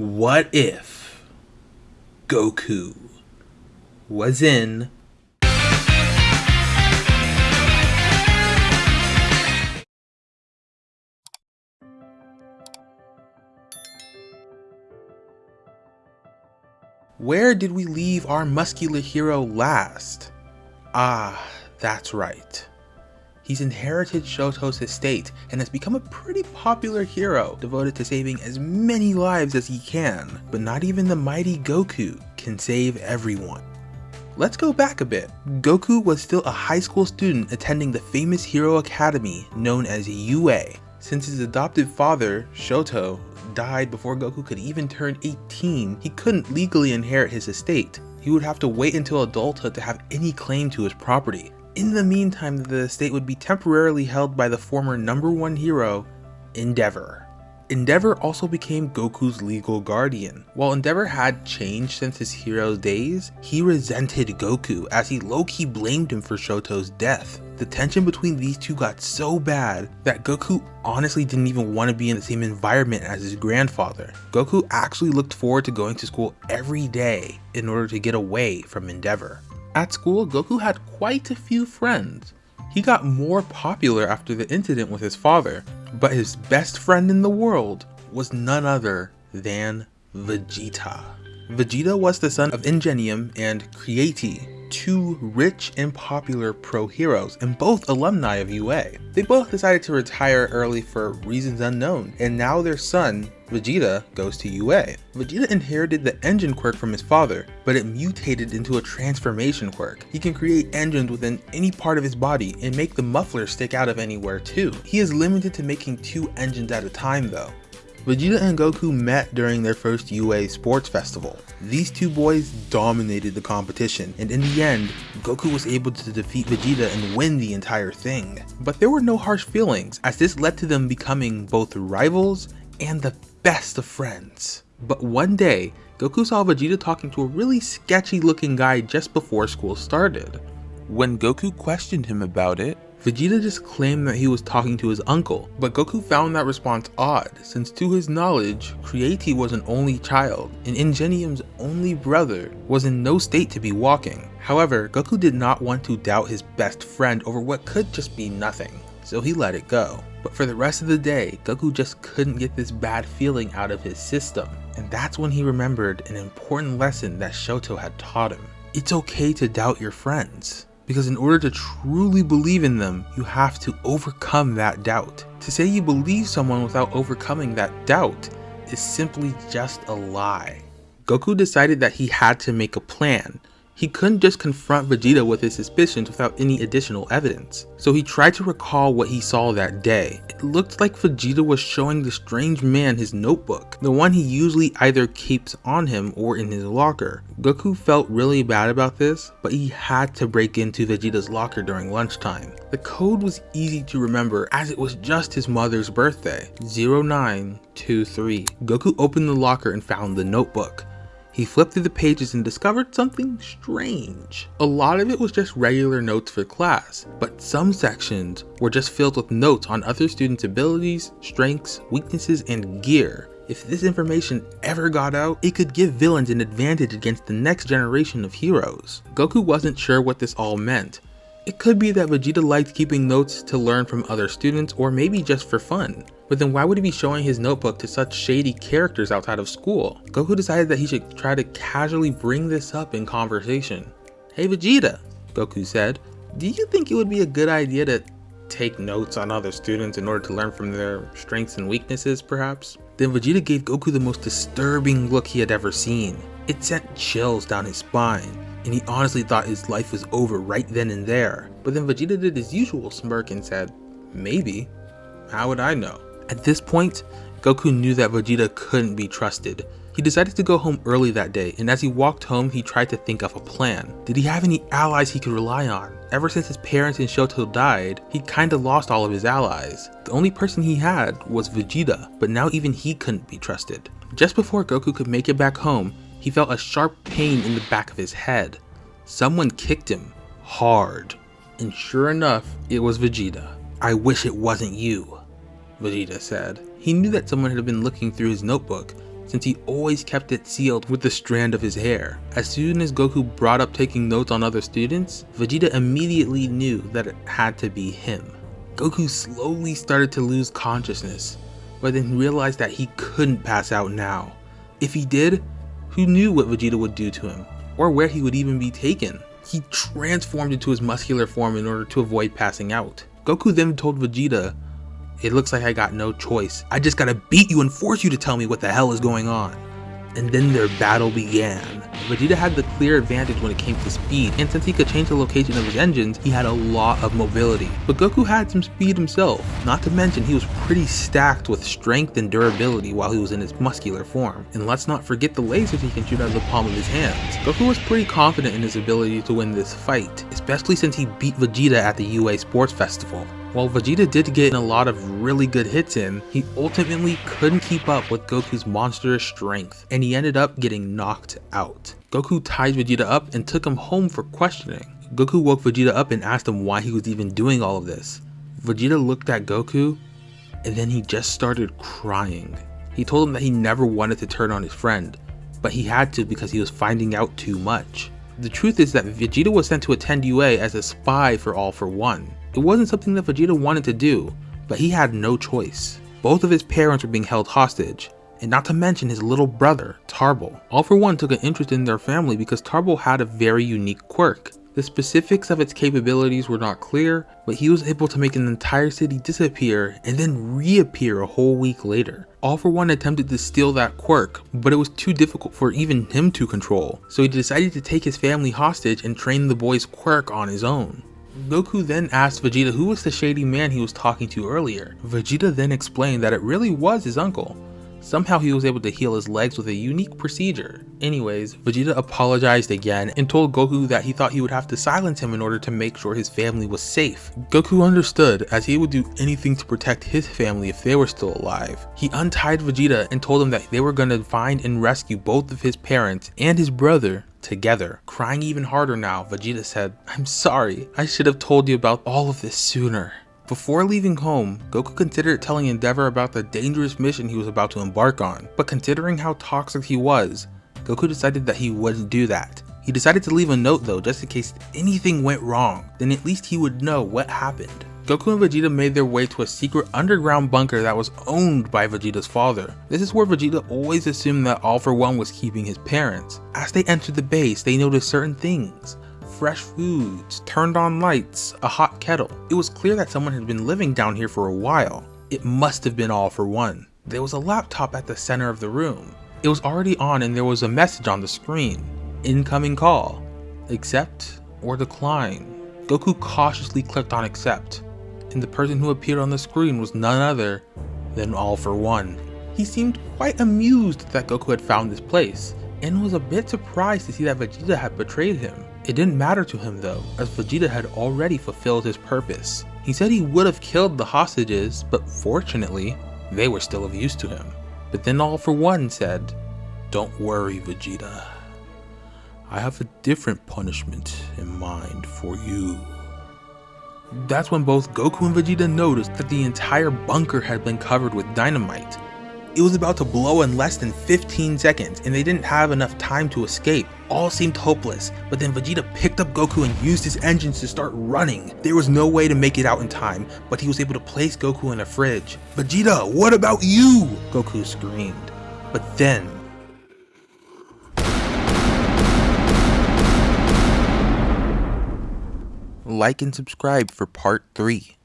What if Goku was in Where did we leave our muscular hero last? Ah, that's right. He's inherited Shoto's estate and has become a pretty popular hero devoted to saving as many lives as he can, but not even the mighty Goku can save everyone. Let's go back a bit. Goku was still a high school student attending the famous Hero Academy known as UA. Since his adopted father, Shoto, died before Goku could even turn 18, he couldn't legally inherit his estate. He would have to wait until adulthood to have any claim to his property. In the meantime, the estate would be temporarily held by the former number one hero, Endeavor. Endeavor also became Goku's legal guardian. While Endeavor had changed since his hero's days, he resented Goku as he low-key blamed him for Shoto's death. The tension between these two got so bad that Goku honestly didn't even want to be in the same environment as his grandfather. Goku actually looked forward to going to school every day in order to get away from Endeavor. At school, Goku had quite a few friends. He got more popular after the incident with his father, but his best friend in the world was none other than Vegeta. Vegeta was the son of Ingenium and Creati, two rich and popular pro heroes and both alumni of UA. They both decided to retire early for reasons unknown, and now their son, Vegeta, goes to UA. Vegeta inherited the engine quirk from his father, but it mutated into a transformation quirk. He can create engines within any part of his body and make the muffler stick out of anywhere too. He is limited to making two engines at a time though. Vegeta and Goku met during their first UA Sports Festival. These two boys dominated the competition, and in the end, Goku was able to defeat Vegeta and win the entire thing. But there were no harsh feelings, as this led to them becoming both rivals and the best of friends. But one day, Goku saw Vegeta talking to a really sketchy looking guy just before school started. When Goku questioned him about it, Vegeta just claimed that he was talking to his uncle, but Goku found that response odd, since to his knowledge, Creati was an only child, and Ingenium's only brother was in no state to be walking. However, Goku did not want to doubt his best friend over what could just be nothing, so he let it go. But for the rest of the day, Goku just couldn't get this bad feeling out of his system, and that's when he remembered an important lesson that Shoto had taught him. It's okay to doubt your friends because in order to truly believe in them, you have to overcome that doubt. To say you believe someone without overcoming that doubt is simply just a lie. Goku decided that he had to make a plan, he couldn't just confront Vegeta with his suspicions without any additional evidence, so he tried to recall what he saw that day. It looked like Vegeta was showing the strange man his notebook, the one he usually either keeps on him or in his locker. Goku felt really bad about this, but he had to break into Vegeta's locker during lunchtime. The code was easy to remember as it was just his mother's birthday, 0923. Goku opened the locker and found the notebook. He flipped through the pages and discovered something strange. A lot of it was just regular notes for class, but some sections were just filled with notes on other students' abilities, strengths, weaknesses, and gear. If this information ever got out, it could give villains an advantage against the next generation of heroes. Goku wasn't sure what this all meant. It could be that Vegeta liked keeping notes to learn from other students or maybe just for fun. But then why would he be showing his notebook to such shady characters outside of school? Goku decided that he should try to casually bring this up in conversation. Hey Vegeta, Goku said, do you think it would be a good idea to take notes on other students in order to learn from their strengths and weaknesses perhaps? Then Vegeta gave Goku the most disturbing look he had ever seen. It sent chills down his spine, and he honestly thought his life was over right then and there. But then Vegeta did his usual smirk and said, maybe. How would I know? At this point, Goku knew that Vegeta couldn't be trusted. He decided to go home early that day, and as he walked home, he tried to think of a plan. Did he have any allies he could rely on? Ever since his parents and Shoto died, he kinda lost all of his allies. The only person he had was Vegeta, but now even he couldn't be trusted. Just before Goku could make it back home, he felt a sharp pain in the back of his head. Someone kicked him, hard. And sure enough, it was Vegeta. I wish it wasn't you, Vegeta said. He knew that someone had been looking through his notebook, since he always kept it sealed with the strand of his hair. As soon as Goku brought up taking notes on other students, Vegeta immediately knew that it had to be him. Goku slowly started to lose consciousness, but then realized that he couldn't pass out now. If he did, who knew what Vegeta would do to him, or where he would even be taken? He transformed into his muscular form in order to avoid passing out. Goku then told Vegeta, it looks like I got no choice. I just gotta beat you and force you to tell me what the hell is going on. And then their battle began. Vegeta had the clear advantage when it came to speed, and since he could change the location of his engines, he had a lot of mobility. But Goku had some speed himself, not to mention he was pretty stacked with strength and durability while he was in his muscular form. And let's not forget the lasers he can shoot out of the palm of his hands. Goku was pretty confident in his ability to win this fight, especially since he beat Vegeta at the UA Sports Festival. While Vegeta did get a lot of really good hits in, he ultimately couldn't keep up with Goku's monstrous strength, and he ended up getting knocked out. Goku tied Vegeta up and took him home for questioning. Goku woke Vegeta up and asked him why he was even doing all of this. Vegeta looked at Goku, and then he just started crying. He told him that he never wanted to turn on his friend, but he had to because he was finding out too much. The truth is that Vegeta was sent to attend UA as a spy for All For One. It wasn't something that Vegeta wanted to do, but he had no choice. Both of his parents were being held hostage, and not to mention his little brother, Tarble. All for One took an interest in their family because Tarble had a very unique quirk. The specifics of its capabilities were not clear, but he was able to make an entire city disappear and then reappear a whole week later. All for One attempted to steal that quirk, but it was too difficult for even him to control, so he decided to take his family hostage and train the boy's quirk on his own. Goku then asked Vegeta who was the shady man he was talking to earlier. Vegeta then explained that it really was his uncle. Somehow he was able to heal his legs with a unique procedure. Anyways, Vegeta apologized again and told Goku that he thought he would have to silence him in order to make sure his family was safe. Goku understood as he would do anything to protect his family if they were still alive. He untied Vegeta and told him that they were going to find and rescue both of his parents and his brother together. Crying even harder now, Vegeta said, I'm sorry, I should have told you about all of this sooner. Before leaving home, Goku considered telling Endeavor about the dangerous mission he was about to embark on, but considering how toxic he was, Goku decided that he wouldn't do that. He decided to leave a note though just in case anything went wrong, then at least he would know what happened. Goku and Vegeta made their way to a secret underground bunker that was owned by Vegeta's father. This is where Vegeta always assumed that All For One was keeping his parents. As they entered the base, they noticed certain things. Fresh foods, turned on lights, a hot kettle. It was clear that someone had been living down here for a while. It must have been All For One. There was a laptop at the center of the room. It was already on and there was a message on the screen. Incoming call. Accept or decline. Goku cautiously clicked on accept and the person who appeared on the screen was none other than All For One. He seemed quite amused that Goku had found this place, and was a bit surprised to see that Vegeta had betrayed him. It didn't matter to him though, as Vegeta had already fulfilled his purpose. He said he would have killed the hostages, but fortunately, they were still of use to him. But then All For One said, Don't worry Vegeta, I have a different punishment in mind for you. That's when both Goku and Vegeta noticed that the entire bunker had been covered with dynamite. It was about to blow in less than 15 seconds and they didn't have enough time to escape. All seemed hopeless, but then Vegeta picked up Goku and used his engines to start running. There was no way to make it out in time, but he was able to place Goku in a fridge. Vegeta, what about you? Goku screamed. But then, like and subscribe for part 3.